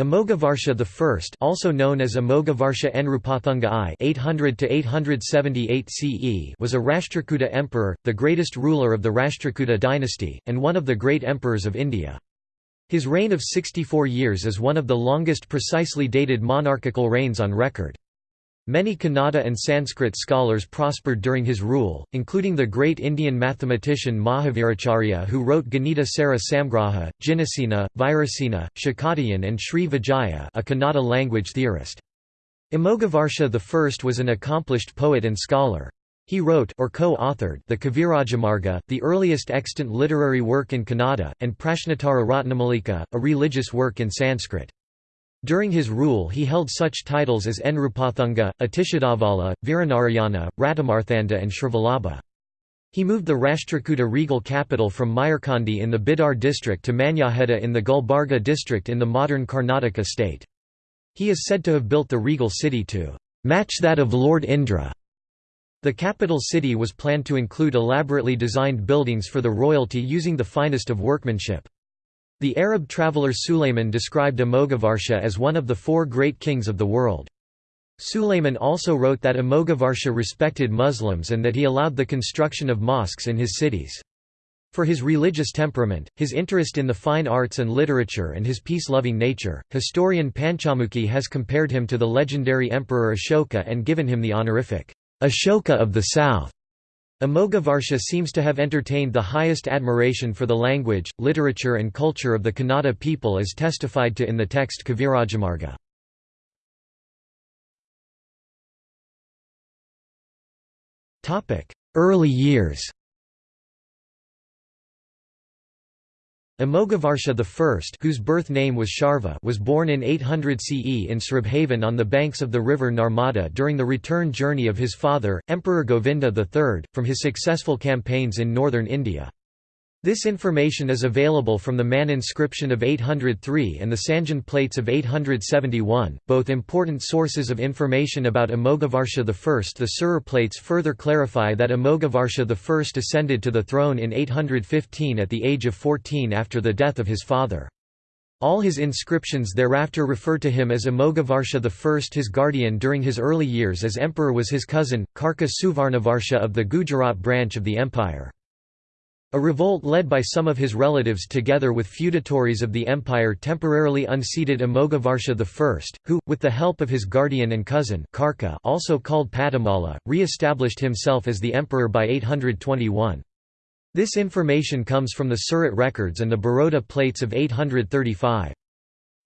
Amogavarsha I also known as Amogavarsha Enrupathunga I (800–878 CE was a Rashtrakuta emperor, the greatest ruler of the Rashtrakuta dynasty, and one of the great emperors of India. His reign of 64 years is one of the longest precisely dated monarchical reigns on record. Many Kannada and Sanskrit scholars prospered during his rule, including the great Indian mathematician Mahaviracharya who wrote Ganita Sara Samgraha, Jinasena, Virasena, Shakatiyan and Sri Vijaya a Kannada language theorist. Amogavarsha I was an accomplished poet and scholar. He wrote or co-authored the Kavirajamarga, the earliest extant literary work in Kannada, and Prashnatara Ratnamalika, a religious work in Sanskrit. During his rule he held such titles as Enrupathunga, Atishadavala, Viranarayana, Ratamarthanda and Shrivalabha. He moved the Rashtrakuta regal capital from Mayurkandi in the Bidar district to Manyaheda in the Gulbarga district in the modern Karnataka state. He is said to have built the regal city to match that of Lord Indra. The capital city was planned to include elaborately designed buildings for the royalty using the finest of workmanship. The Arab traveller Sulayman described Amogavarsha as one of the four great kings of the world. Sulayman also wrote that Amogavarsha respected Muslims and that he allowed the construction of mosques in his cities. For his religious temperament, his interest in the fine arts and literature and his peace-loving nature, historian Panchamukhi has compared him to the legendary emperor Ashoka and given him the honorific, Ashoka of the South. Amogavarsha seems to have entertained the highest admiration for the language, literature and culture of the Kannada people as testified to in the text Kavirajamarga. Early years Amogavarsha I whose birth name was Sharva was born in 800 CE in Sribhavan on the banks of the river Narmada during the return journey of his father, Emperor Govinda III, from his successful campaigns in northern India. This information is available from the Man inscription of 803 and the Sanjan plates of 871, both important sources of information about Amogavarsha I. The Surat plates further clarify that Amogavarsha I ascended to the throne in 815 at the age of 14 after the death of his father. All his inscriptions thereafter refer to him as Amogavarsha I. His guardian during his early years as emperor was his cousin, Karka Suvarnavarsha of the Gujarat branch of the empire. A revolt led by some of his relatives together with feudatories of the empire temporarily unseated Amogavarsha I, who, with the help of his guardian and cousin Karka also called Padamala, re-established himself as the emperor by 821. This information comes from the Surat records and the Baroda plates of 835.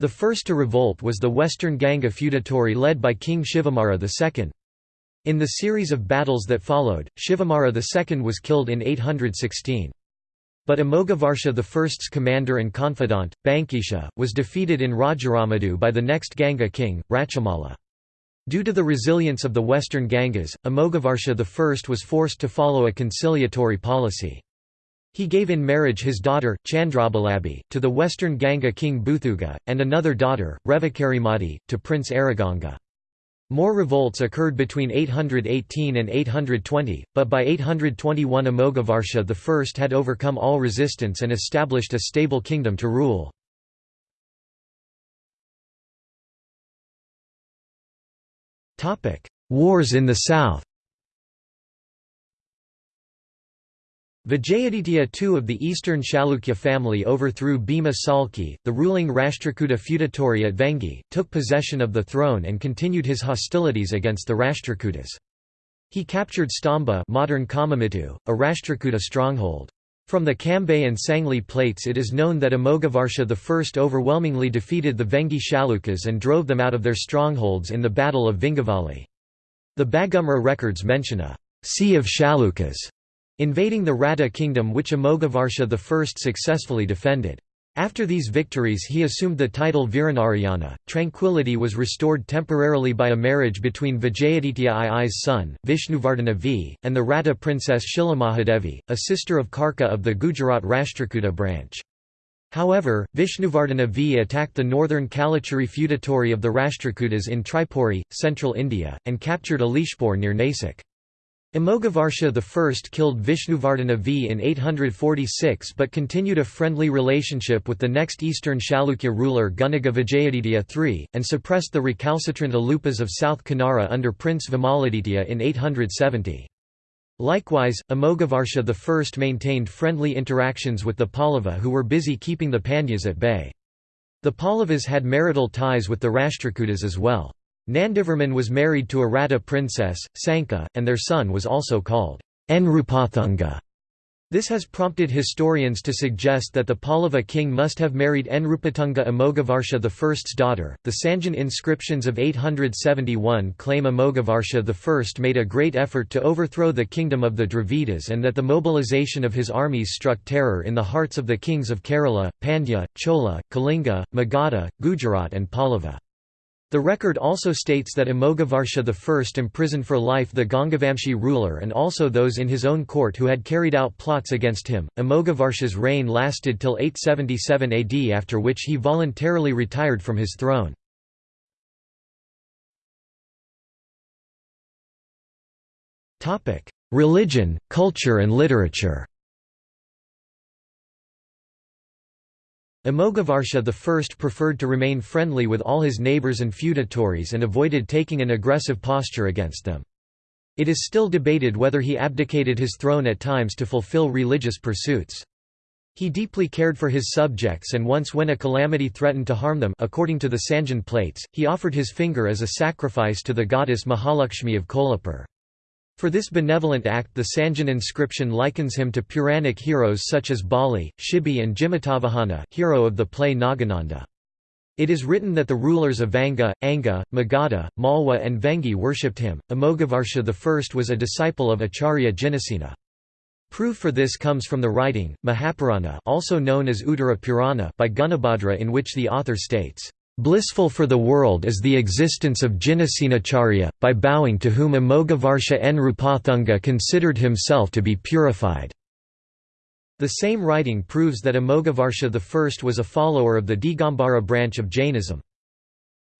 The first to revolt was the western Ganga feudatory led by King Shivamara II. In the series of battles that followed, Shivamara II was killed in 816. But Amogavarsha I's commander and confidant, Bankisha, was defeated in Rajaramadu by the next Ganga king, Rachamala. Due to the resilience of the western Gangas, Amogavarsha I was forced to follow a conciliatory policy. He gave in marriage his daughter, Chandrabalabi, to the western Ganga king Buthuga, and another daughter, Revakarimati, to Prince Araganga. More revolts occurred between 818 and 820, but by 821 Amogavarsha I had overcome all resistance and established a stable kingdom to rule. Wars in the south Vijayaditya II of the eastern Chalukya family overthrew Bhima Salki, the ruling Rashtrakuta feudatory at Vengi, took possession of the throne and continued his hostilities against the Rashtrakutas. He captured Stamba modern Kamamittu, a Rashtrakuta stronghold. From the Kambay and Sangli plates it is known that Amogavarsha I overwhelmingly defeated the Vengi Chalukyas and drove them out of their strongholds in the Battle of Vingavali. The Bagumra records mention a «sea of Chalukyas» invading the Rada kingdom which Amogavarsha I successfully defended. After these victories he assumed the title Viranarayana. Tranquility was restored temporarily by a marriage between Vijayaditya II's son, Vishnuvardhana V, and the Rada princess Shilamahadevi, a sister of Karka of the Gujarat Rashtrakuta branch. However, Vishnuvardhana V attacked the northern Kalachuri feudatory of the Rashtrakutas in Tripuri, central India, and captured Alishpur near Nasik. Amogavarsha I killed Vishnuvardhana V in 846 but continued a friendly relationship with the next eastern Chalukya ruler Gunaga Vijayaditya III, and suppressed the recalcitrant Alupas of South Kanara under Prince Vimaladitya in 870. Likewise, Amogavarsha I maintained friendly interactions with the Pallava who were busy keeping the Pandyas at bay. The Pallavas had marital ties with the Rashtrakutas as well. Nandivarman was married to a Ratha princess, Sanka, and their son was also called Nrupathunga. This has prompted historians to suggest that the Pallava king must have married Enrupatunga Amogavarsha I's daughter. The Sanjan inscriptions of 871 claim Amogavarsha I made a great effort to overthrow the kingdom of the Dravidas and that the mobilization of his armies struck terror in the hearts of the kings of Kerala, Pandya, Chola, Kalinga, Magadha, Gujarat, and Pallava. The record also states that Amogavarsha I imprisoned for life the Gangavamshi ruler and also those in his own court who had carried out plots against him. Amogavarsha's reign lasted till 877 AD after which he voluntarily retired from his throne. Religion, culture and literature Amogavarsha I preferred to remain friendly with all his neighbours and feudatories and avoided taking an aggressive posture against them. It is still debated whether he abdicated his throne at times to fulfill religious pursuits. He deeply cared for his subjects and once when a calamity threatened to harm them according to the Sanjan plates, he offered his finger as a sacrifice to the goddess Mahalakshmi of Kolhapur. For this benevolent act the Sanjan inscription likens him to Puranic heroes such as Bali, Shibi and Jimutavahana hero of the play Nagananda. It is written that the rulers of Vanga, Anga, Magadha, Malwa and Vengi worshipped him. Amogavarsha I was a disciple of Acharya Jinasena. Proof for this comes from the writing, Mahapurana also known as Uttara Purana by Gunabhadra in which the author states, Blissful for the world is the existence of Jinasenacharya, by bowing to whom Amogavarsha Nrupathunga considered himself to be purified. The same writing proves that Amogavarsha I was a follower of the Digambara branch of Jainism.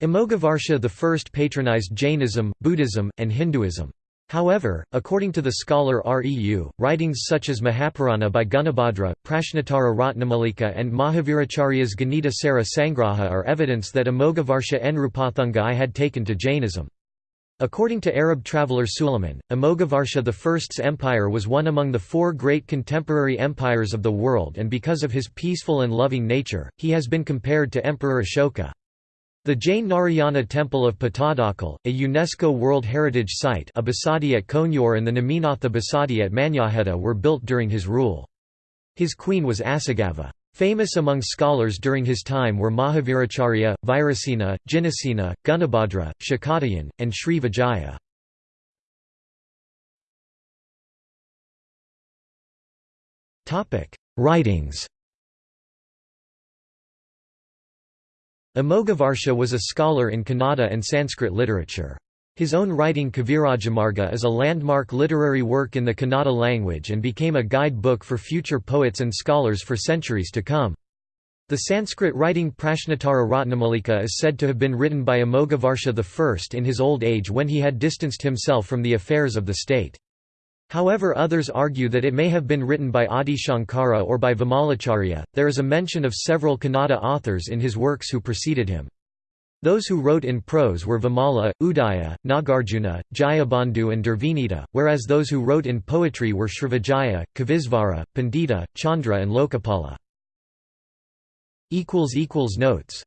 Amogavarsha I patronized Jainism, Buddhism, and Hinduism. However, according to the scholar Reu, writings such as Mahapurana by Gunabhadra, Prashnatara Ratnamalika and Mahaviracharya's Ganita Sara Sangraha are evidence that Amogavarsha Nrupathunga I had taken to Jainism. According to Arab traveller Suleiman, Amogavarsha I's empire was one among the four great contemporary empires of the world and because of his peaceful and loving nature, he has been compared to Emperor Ashoka. The Jain Narayana Temple of Pattadakal, a UNESCO World Heritage Site a Basadi at Konyor and the Neminatha Basadi at Manyaheta were built during his rule. His queen was Asagava. Famous among scholars during his time were Mahaviracharya, Virasena, Jinasena, Gunabhadra, Shakatayan, and Sri Vijaya. Writings Amogavarsha was a scholar in Kannada and Sanskrit literature. His own writing Kavirajamarga is a landmark literary work in the Kannada language and became a guide book for future poets and scholars for centuries to come. The Sanskrit writing Prashnotara Ratnamalika is said to have been written by Amogavarsha I in his old age when he had distanced himself from the affairs of the state. However others argue that it may have been written by Adi Shankara or by Vimalacharya. There is a mention of several Kannada authors in his works who preceded him. Those who wrote in prose were Vimala, Udaya, Nagarjuna, Jayabandhu and Durvinita, whereas those who wrote in poetry were Srivijaya, Kavisvara, Pandita, Chandra and Lokapala. Notes